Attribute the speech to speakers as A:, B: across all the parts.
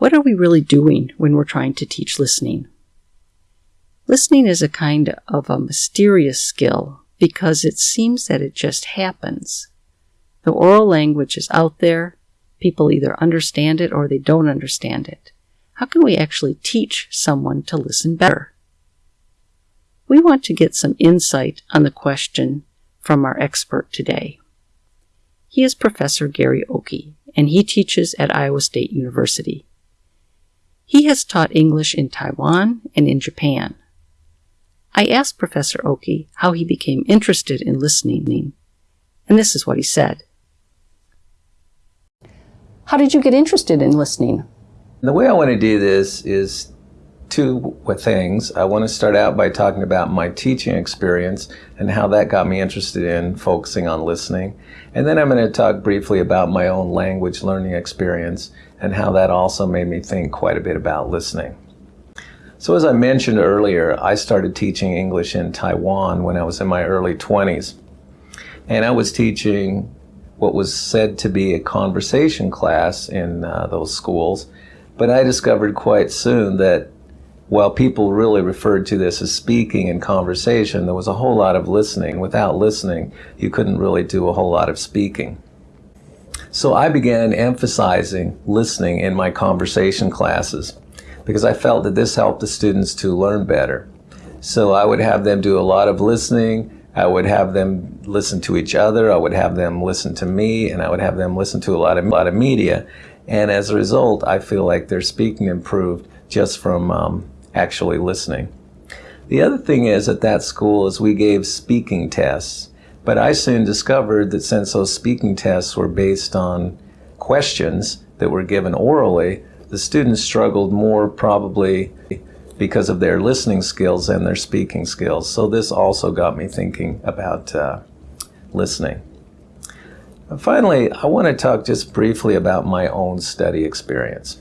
A: What are we really doing when we're trying to teach listening? Listening is a kind of a mysterious skill because it seems that it just happens. The oral language is out there. People either understand it or they don't understand it. How can we actually teach someone to listen better? We want to get some insight on the question from our expert today. He is Professor Gary Ockey, and he teaches at Iowa State University. He has taught English in Taiwan and in Japan. I asked Professor Ockey how he became interested in listening, and this is what he said. How did you get interested in listening?
B: The way I want to do this is two things. I want to start out by talking about my teaching experience and how that got me interested in focusing on listening. And then I'm going to talk briefly about my own language learning experience and how that also made me think quite a bit about listening. So as I mentioned earlier, I started teaching English in Taiwan when I was in my early 20s. And I was teaching what was said to be a conversation class in uh, those schools. But I discovered quite soon that while people really referred to this as speaking and conversation, there was a whole lot of listening. Without listening, you couldn't really do a whole lot of speaking. So I began emphasizing listening in my conversation classes because I felt that this helped the students to learn better. So I would have them do a lot of listening. I would have them listen to each other. I would have them listen to me, and I would have them listen to a lot of, a lot of media. And as a result, I feel like their speaking improved just from um, actually listening. The other thing is at that school is we gave speaking tests, but I soon discovered that since those speaking tests were based on questions that were given orally, the students struggled more probably because of their listening skills and their speaking skills. So this also got me thinking about uh, listening. Finally, I want to talk just briefly about my own study experience.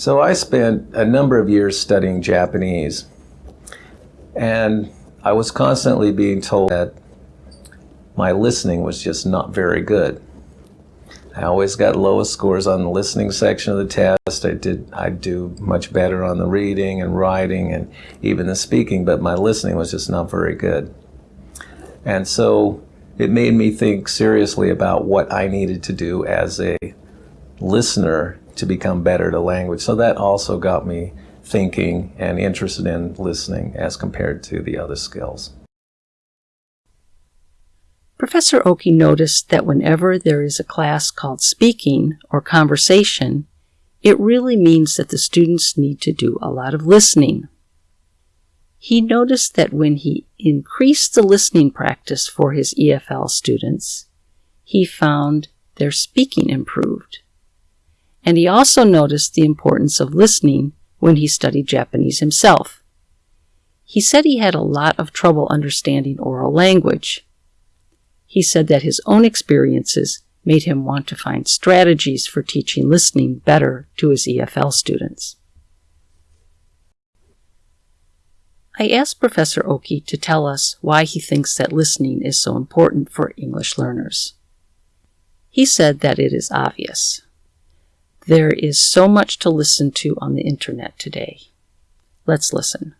B: So I spent a number of years studying Japanese, and I was constantly being told that my listening was just not very good. I always got lowest scores on the listening section of the test. I did I do much better on the reading and writing and even the speaking, but my listening was just not very good. And so it made me think seriously about what I needed to do as a listener to become better at a language. So that also got me thinking and interested in listening as compared to the other skills.
A: Professor Ockey noticed that whenever there is a class called speaking or conversation, it really means that the students need to do a lot of listening. He noticed that when he increased the listening practice for his EFL students, he found their speaking improved and he also noticed the importance of listening when he studied Japanese himself. He said he had a lot of trouble understanding oral language. He said that his own experiences made him want to find strategies for teaching listening better to his EFL students. I asked Professor Ockey to tell us why he thinks that listening is so important for English learners. He said that it is obvious. There is so much to listen to on the internet today. Let's listen.